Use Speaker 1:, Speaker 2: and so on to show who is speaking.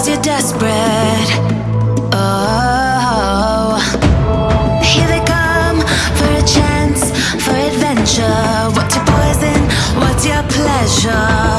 Speaker 1: cause you're desperate. Oh, here they come for a chance, for adventure. What's your poison? What's your pleasure?